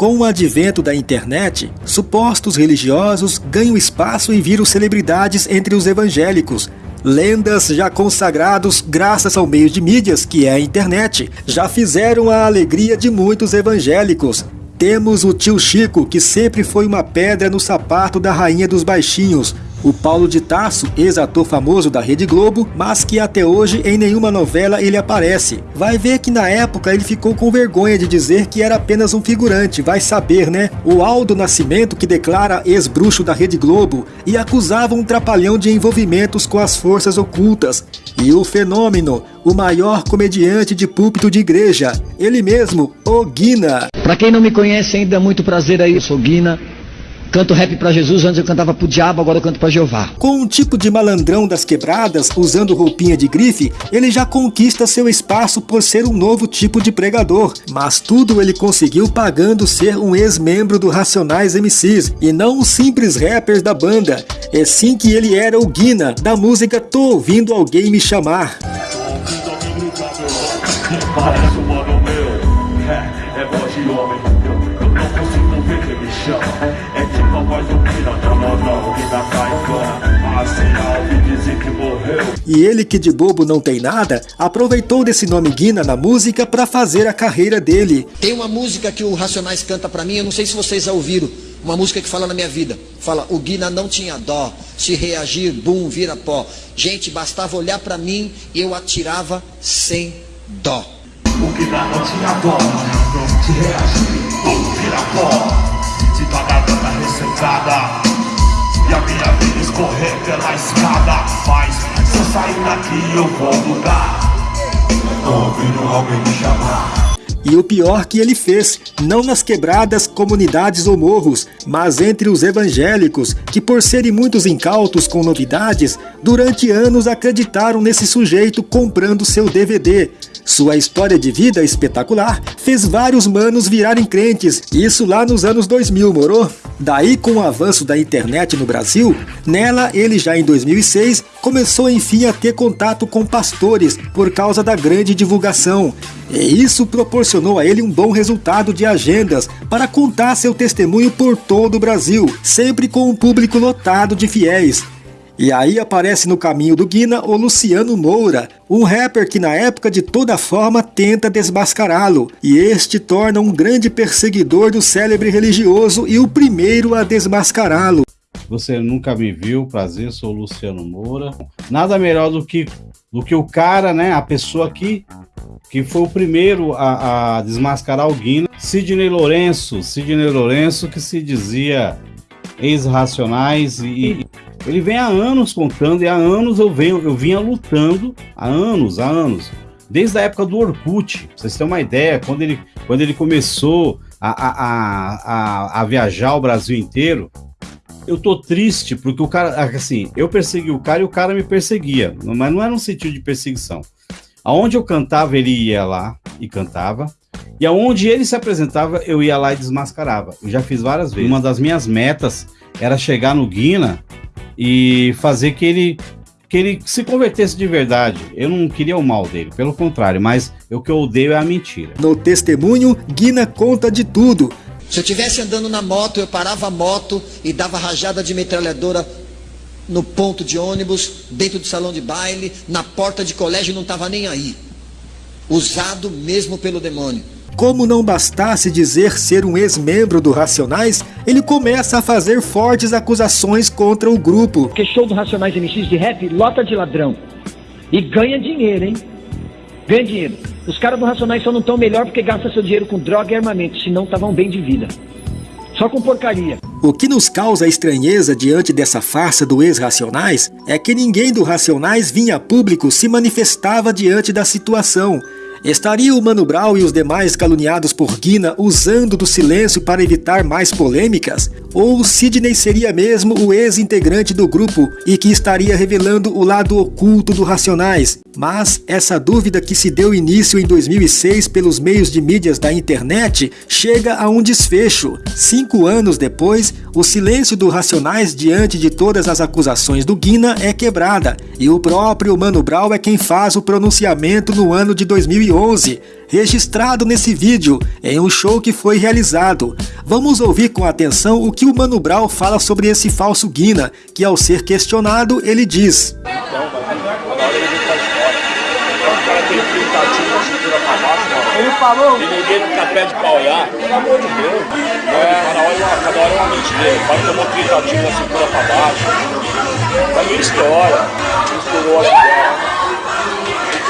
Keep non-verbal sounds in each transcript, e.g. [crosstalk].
Com o advento da internet, supostos religiosos ganham espaço e viram celebridades entre os evangélicos. Lendas já consagrados graças ao meio de mídias, que é a internet, já fizeram a alegria de muitos evangélicos. Temos o tio Chico, que sempre foi uma pedra no sapato da rainha dos baixinhos, o Paulo de Tarso, ex-ator famoso da Rede Globo, mas que até hoje em nenhuma novela ele aparece. Vai ver que na época ele ficou com vergonha de dizer que era apenas um figurante, vai saber, né? O Aldo Nascimento, que declara ex-bruxo da Rede Globo e acusava um trapalhão de envolvimentos com as forças ocultas. E o fenômeno, o maior comediante de púlpito de igreja, ele mesmo, o Guina. Para quem não me conhece ainda, muito prazer aí, eu sou Guina. Canto rap para Jesus, antes eu cantava pro diabo, agora eu canto para Jeová. Com um tipo de malandrão das quebradas, usando roupinha de grife, ele já conquista seu espaço por ser um novo tipo de pregador. Mas tudo ele conseguiu pagando ser um ex-membro do Racionais MCs, e não os simples rappers da banda. É sim que ele era o Guina, da música Tô Ouvindo Alguém Me Chamar. [laughs] [laughs] E ele que de bobo não tem nada, aproveitou desse nome Guina na música para fazer a carreira dele. Tem uma música que o Racionais canta para mim, eu não sei se vocês já ouviram, uma música que fala na minha vida. Fala, o Guina não tinha dó, se reagir, bum, vira pó. Gente, bastava olhar para mim e eu atirava sem dó. O Guina não tinha dó, se reagir, bum, vira pó. Se tua garganta ressecada e a minha vida escorrer pela escada, mas se eu sair daqui eu vou mudar Tô ouvindo alguém me chamar e o pior que ele fez, não nas quebradas, comunidades ou morros, mas entre os evangélicos, que por serem muitos incautos com novidades, durante anos acreditaram nesse sujeito comprando seu DVD. Sua história de vida espetacular fez vários manos virarem crentes, isso lá nos anos 2000, morou? Daí, com o avanço da internet no Brasil, nela ele já em 2006 começou enfim a ter contato com pastores por causa da grande divulgação. E isso proporcionou a ele um bom resultado de agendas para contar seu testemunho por todo o Brasil, sempre com um público lotado de fiéis. E aí aparece no caminho do Guina o Luciano Moura, um rapper que na época de toda forma tenta desmascará-lo, e este torna um grande perseguidor do célebre religioso e o primeiro a desmascará-lo. Você nunca me viu, prazer, sou o Luciano Moura. Nada melhor do que, do que o cara, né, a pessoa que, que foi o primeiro a, a desmascarar o Guina, Sidney Lourenço, Sidney Lourenço que se dizia ex-racionais e, ele vem há anos contando e há anos eu venho eu vinha lutando há anos há anos desde a época do Orkut pra vocês terem uma ideia quando ele quando ele começou a, a, a, a viajar o Brasil inteiro eu tô triste porque o cara assim eu persegui o cara e o cara me perseguia mas não era um sentido de perseguição aonde eu cantava ele ia lá e cantava e aonde ele se apresentava, eu ia lá e desmascarava. Eu já fiz várias vezes. Uma das minhas metas era chegar no Guina e fazer que ele que ele se convertesse de verdade. Eu não queria o mal dele, pelo contrário, mas o que eu odeio é a mentira. No testemunho, Guina conta de tudo. Se eu estivesse andando na moto, eu parava a moto e dava rajada de metralhadora no ponto de ônibus, dentro do salão de baile, na porta de colégio, não estava nem aí usado mesmo pelo demônio. Como não bastasse dizer ser um ex-membro do Racionais, ele começa a fazer fortes acusações contra o grupo. Porque show do Racionais MCs de rap lota de ladrão. E ganha dinheiro, hein? Ganha dinheiro. Os caras do Racionais só não estão melhor porque gastam seu dinheiro com droga e armamento, senão estavam bem de vida. Só com porcaria. O que nos causa estranheza diante dessa farsa do ex-Racionais é que ninguém do Racionais vinha a público se manifestava diante da situação Estaria o Mano Brown e os demais caluniados por Guina usando do silêncio para evitar mais polêmicas? Ou Sidney seria mesmo o ex-integrante do grupo e que estaria revelando o lado oculto do Racionais? Mas essa dúvida que se deu início em 2006 pelos meios de mídias da internet chega a um desfecho. Cinco anos depois, o silêncio do Racionais diante de todas as acusações do Guina é quebrada e o próprio Mano Brown é quem faz o pronunciamento no ano de 2008 2011, registrado nesse vídeo em um show que foi realizado. Vamos ouvir com atenção o que o Mano Brown fala sobre esse falso Guina, que ao ser questionado, ele diz... Ele falou. E ninguém fica pé de pauiar. Pelo amor de Deus. É, cada, hora, cada hora é uma mente dele. Pode tomar um gritativo na cintura pra baixo. É a minha história. Misturou a guerra.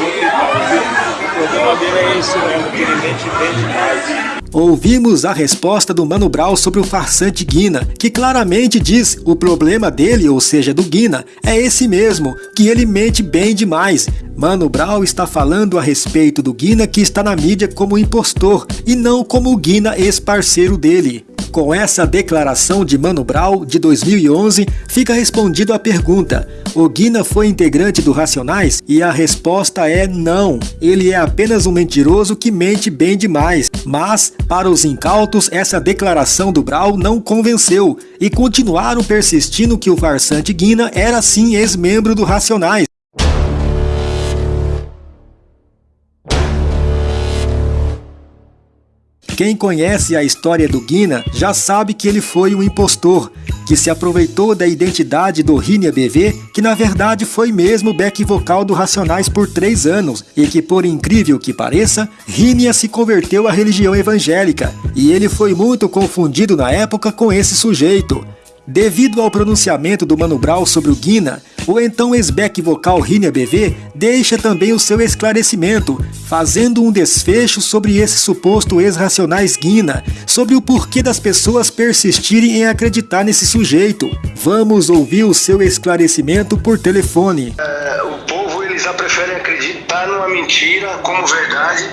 O problema dele é ele demais. Ouvimos a resposta do Mano Brown sobre o farsante Guina, que claramente diz o problema dele, ou seja, do Guina, é esse mesmo, que ele mente bem demais. Mano Brown está falando a respeito do Guina que está na mídia como impostor, e não como o Guina ex-parceiro dele. Com essa declaração de Mano Brown, de 2011, fica respondido a pergunta, o Guina foi integrante do Racionais? E a resposta é não, ele é apenas um mentiroso que mente bem demais, mas, para os incautos, essa declaração do Brau não convenceu, e continuaram persistindo que o farsante Guina era sim ex-membro do Racionais. Quem conhece a história do Guina já sabe que ele foi um impostor, que se aproveitou da identidade do Rinia BV, que na verdade foi mesmo back vocal do Racionais por três anos, e que por incrível que pareça, Rinia se converteu à religião evangélica, e ele foi muito confundido na época com esse sujeito. Devido ao pronunciamento do Mano Brown sobre o Guina, o então ex-back vocal Rinia BV deixa também o seu esclarecimento, fazendo um desfecho sobre esse suposto ex-racionais Guina, sobre o porquê das pessoas persistirem em acreditar nesse sujeito. Vamos ouvir o seu esclarecimento por telefone. É, o povo eles já preferem acreditar numa mentira como verdade,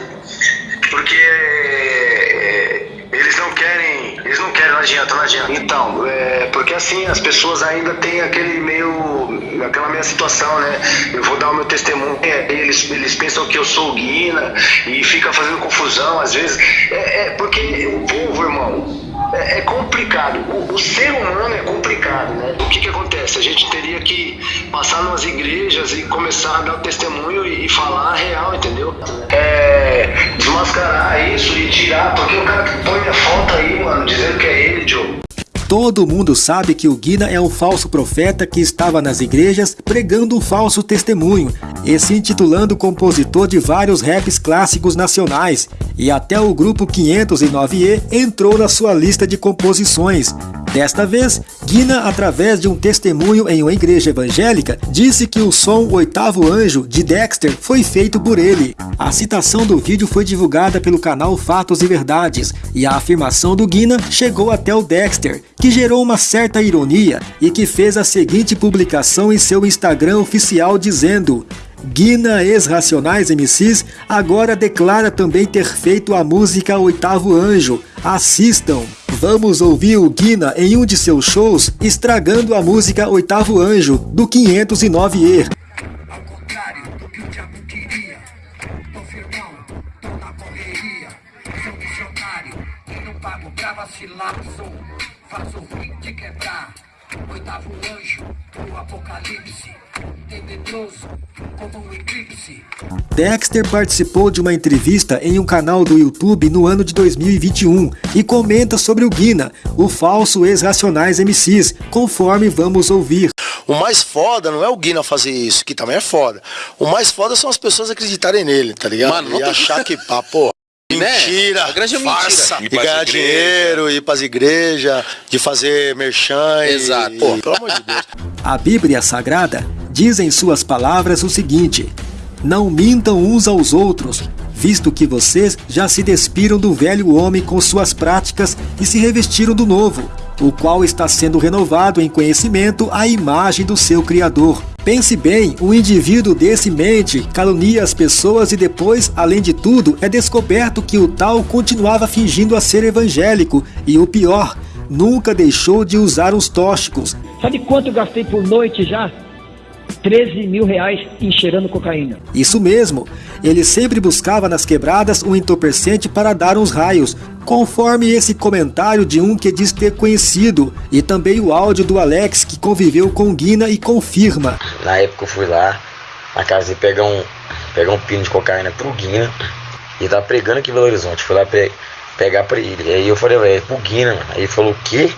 porque é, eles não querem, eles não querem, não adianta, não adianta. Então, é, porque assim as pessoas ainda têm aquele meio, aquela meia situação, né? Eu vou dar o meu testemunho, eles, eles pensam que eu sou Guina e fica fazendo confusão às vezes. É, é porque o povo, irmão, é, é, complicado. O, o, ser humano é complicado, né? O que que acontece? A gente teria que passar nas igrejas e começar a dar o testemunho e, e falar a real, entendeu? É, desmascarar Todo mundo sabe que o Guina é um falso profeta que estava nas igrejas pregando um falso testemunho e se intitulando compositor de vários raps clássicos nacionais, e até o grupo 509E entrou na sua lista de composições. Desta vez, Guina, através de um testemunho em uma igreja evangélica, disse que o som Oitavo Anjo, de Dexter, foi feito por ele. A citação do vídeo foi divulgada pelo canal Fatos e Verdades, e a afirmação do Guina chegou até o Dexter, que gerou uma certa ironia e que fez a seguinte publicação em seu Instagram oficial dizendo Guina ex-Racionais MCs agora declara também ter feito a música Oitavo Anjo. Assistam! Vamos ouvir o Guina em um de seus shows estragando a música Oitavo Anjo, do 509E. Pra vacilar, sou, faço ruim de quebrar, oitavo anjo, o apocalipse. Dexter participou de uma entrevista em um canal do YouTube no ano de 2021 e comenta sobre o Guina, o falso ex-racionais MCs, conforme vamos ouvir. O mais foda não é o Guina fazer isso, que também é foda. O mais foda são as pessoas acreditarem nele, tá ligado? Mano, e achar que, pá, pô? Mentira, né? grande farsa. Mentira. E ganhar dinheiro, ir pras igrejas, de fazer merchan. Exato. E... Pô, pelo amor de Deus. A Bíblia Sagrada diz em suas palavras o seguinte: Não mintam uns aos outros, visto que vocês já se despiram do velho homem com suas práticas e se revestiram do novo, o qual está sendo renovado em conhecimento à imagem do seu Criador. Pense bem, um indivíduo desse mente, calunia as pessoas e depois, além de tudo, é descoberto que o tal continuava fingindo a ser evangélico e o pior, nunca deixou de usar os tóxicos. Sabe quanto eu gastei por noite já? 13 mil reais encheirando cocaína. Isso mesmo, ele sempre buscava nas quebradas um entorpecente para dar uns raios, conforme esse comentário de um que diz ter conhecido, e também o áudio do Alex que conviveu com Guina e confirma. Na época eu fui lá, na casa de pegar um, pegar um pino de cocaína pro Guina, Ele tava pregando aqui em Belo Horizonte. Fui lá pe pegar pra ele. Aí eu falei, velho, é pro Guina. Aí ele falou, o quê?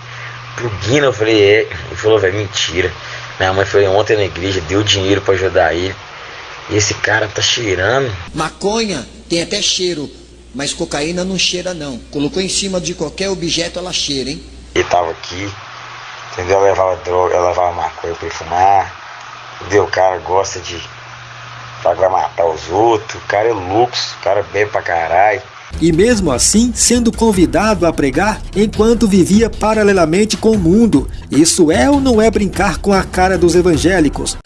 Pro Guina? Eu falei, é. Ele falou, velho, mentira. Minha mãe foi ontem na igreja, deu dinheiro para ajudar ele. E esse cara tá cheirando. Maconha tem até cheiro, mas cocaína não cheira não. Colocou em cima de qualquer objeto, ela cheira, hein? Ele tava aqui, entendeu? Eu levava droga, eu levava maconha pra ele fumar. Entendeu? O cara gosta de vai matar os outros, o cara é luxo, o cara bebe pra caralho. E mesmo assim, sendo convidado a pregar enquanto vivia paralelamente com o mundo. Isso é ou não é brincar com a cara dos evangélicos?